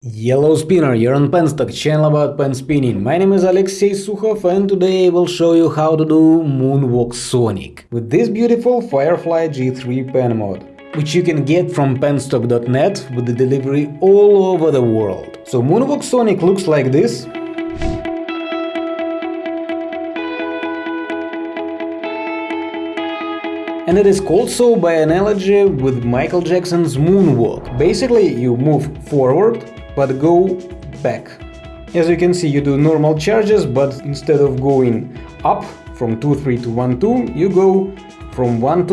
Yellow Spinner, you're on Penstock, channel about pen spinning. My name is Alexey Sukhov and today I will show you how to do Moonwalk Sonic with this beautiful Firefly G3 pen mod, which you can get from penstock.net with the delivery all over the world. So Moonwalk Sonic looks like this. and it is called so by analogy with Michael Jackson's moonwalk. Basically, you move forward, but go back. As you can see, you do normal charges, but instead of going up from 2-3 to 1-2, you go from 1-2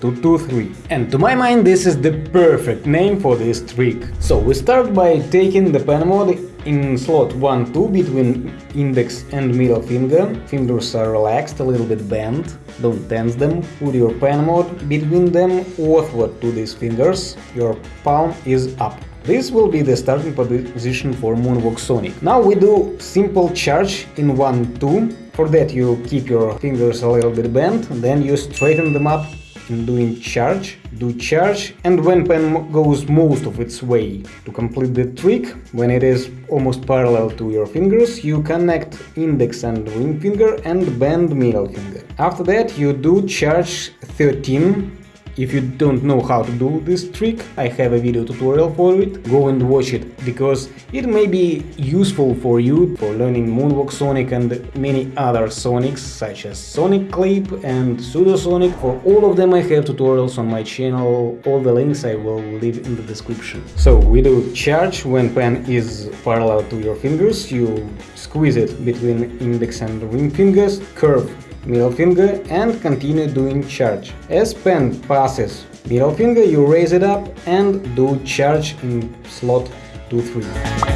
to 2-3. And to my mind, this is the perfect name for this trick. So we start by taking the pen mod in slot 1-2 between index and middle finger. Fingers are relaxed, a little bit bent, don't tense them. Put your pen mod between them outward to these fingers, your palm is up. This will be the starting position for Moonwalk Sonic. Now we do simple charge in 1-2. For that you keep your fingers a little bit bent, then you straighten them up in doing charge, do charge, and when pen goes most of its way to complete the trick, when it is almost parallel to your fingers, you connect index and ring finger and bend middle finger. After that you do charge 13 if you don't know how to do this trick, I have a video tutorial for it, go and watch it, because it may be useful for you for learning Moonwalk Sonic and many other Sonics, such as Sonic Clip and Pseudosonic. For all of them I have tutorials on my channel, all the links I will leave in the description. So we do charge when pen is parallel to your fingers, you squeeze it between index and ring fingers, curve middle finger and continue doing charge. As pen passes middle finger, you raise it up and do charge in slot 2-3.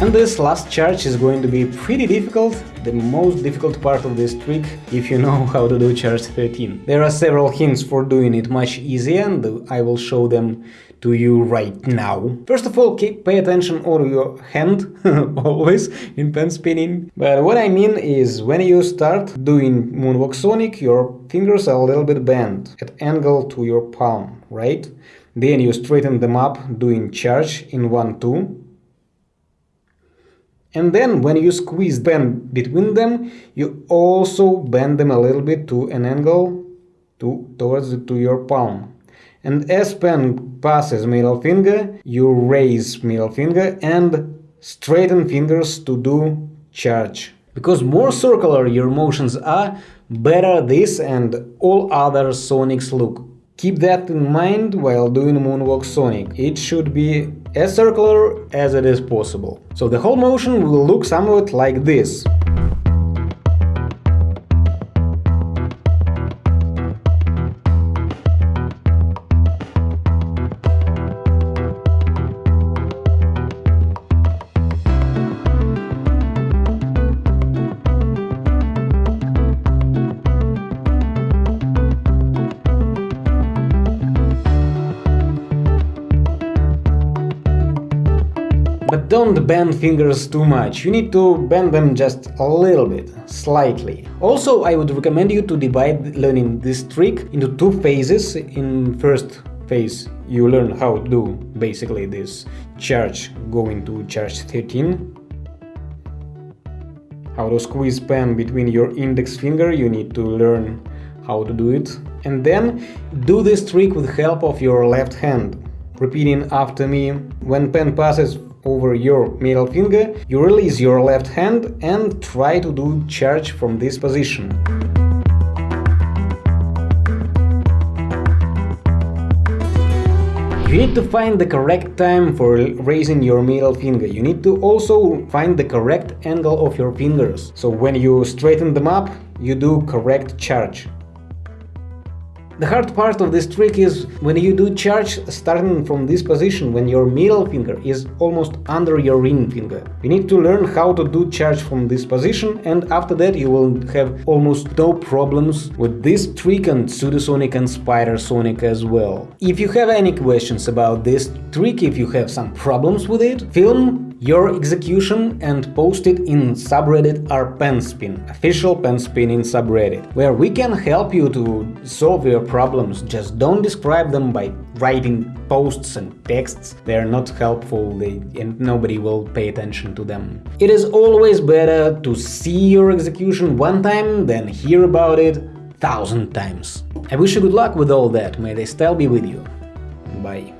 And this last charge is going to be pretty difficult, the most difficult part of this trick, if you know how to do charge 13. There are several hints for doing it much easier and I will show them to you right now. First of all, pay attention on your hand, always, in pen spinning. But what I mean is, when you start doing Moonwalk Sonic, your fingers are a little bit bent, at angle to your palm, right? Then you straighten them up, doing charge in 1-2. And then when you squeeze them between them, you also bend them a little bit to an angle to, towards to your palm. And as pen passes middle finger, you raise middle finger and straighten fingers to do charge. Because more circular your motions are, better this and all other sonics look. Keep that in mind while doing Moonwalk Sonic. It should be as circular as it is possible. So the whole motion will look somewhat like this. But don't bend fingers too much, you need to bend them just a little bit, slightly. Also, I would recommend you to divide learning this trick into two phases. In first phase, you learn how to do basically this charge going to charge 13. How to squeeze pen between your index finger, you need to learn how to do it. And then do this trick with help of your left hand, repeating after me. When pen passes over your middle finger, you release your left hand and try to do charge from this position. You need to find the correct time for raising your middle finger. You need to also find the correct angle of your fingers. So when you straighten them up, you do correct charge. The hard part of this trick is when you do charge starting from this position, when your middle finger is almost under your ring finger. You need to learn how to do charge from this position and after that you will have almost no problems with this trick and Pseudosonic and Spider Sonic as well. If you have any questions about this trick, if you have some problems with it, film your execution and post it in subreddit official penspin in subreddit, where we can help you to solve your problems. Just don't describe them by writing posts and texts. They're not helpful they, and nobody will pay attention to them. It is always better to see your execution one time than hear about it thousand times. I wish you good luck with all that. May the style be with you. Bye.